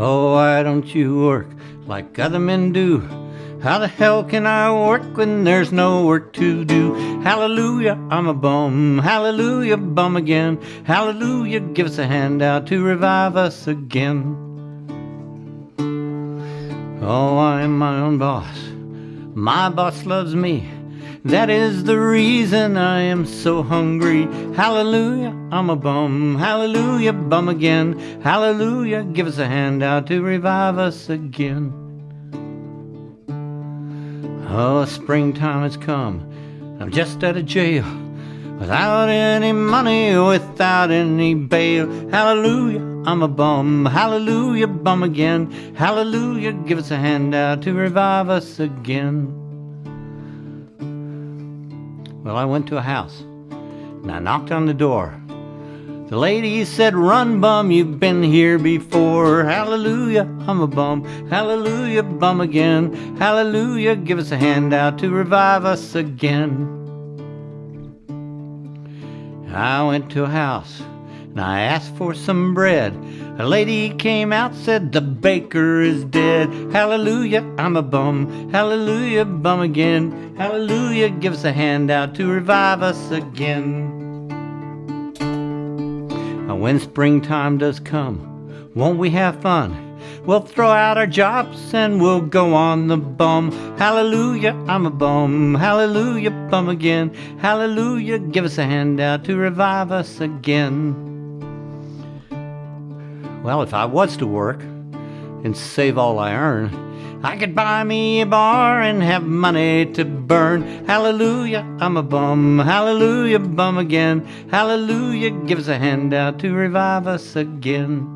Oh, why don't you work like other men do? How the hell can I work when there's no work to do? Hallelujah, I'm a bum. Hallelujah, bum again. Hallelujah, give us a handout to revive us again. Oh, I am my own boss. My boss loves me. That is the reason I am so hungry. Hallelujah, I'm a bum. Hallelujah, bum again. Hallelujah, give us a handout to revive us again. Oh, springtime has come. I'm just out of jail. Without any money, without any bail. Hallelujah, I'm a bum. Hallelujah, bum again. Hallelujah, give us a handout to revive us again. Well, I went to a house and I knocked on the door. The lady said, Run, bum, you've been here before. Hallelujah, I'm a bum. Hallelujah, bum again. Hallelujah, give us a handout to revive us again. I went to a house and I asked for some bread. A lady came out, said, The baker is dead. Hallelujah, I'm a bum. Hallelujah, bum again. Hallelujah, give us a handout to revive us again. Now, when springtime does come, won't we have fun? We'll throw out our jobs and we'll go on the bum. Hallelujah, I'm a bum. Hallelujah, bum again. Hallelujah, give us a handout to revive us again. Well, if I was to work and save all I earn, I could buy me a bar and have money to burn. Hallelujah, I'm a bum. Hallelujah, bum again. Hallelujah, give us a handout to revive us again.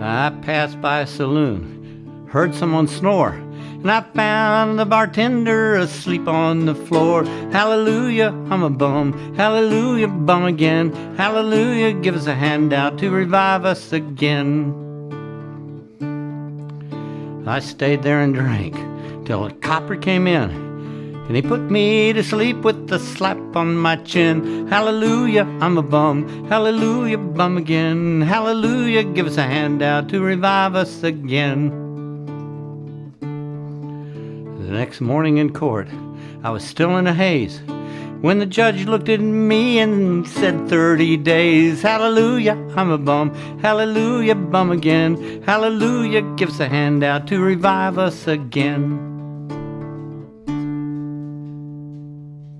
I passed by a saloon, heard someone snore, and I found the bartender asleep on the floor. Hallelujah, I'm a bum. Hallelujah, bum again. Hallelujah, give us a handout to revive us again. I stayed there and drank till a copper came in. And he put me to sleep with a slap on my chin. Hallelujah, I'm a bum. Hallelujah, bum again. Hallelujah, give us a handout to revive us again. The next morning in court, I was still in a haze when the judge looked at me and said 30 days. Hallelujah, I'm a bum. Hallelujah, bum again. Hallelujah, give us a handout to revive us again.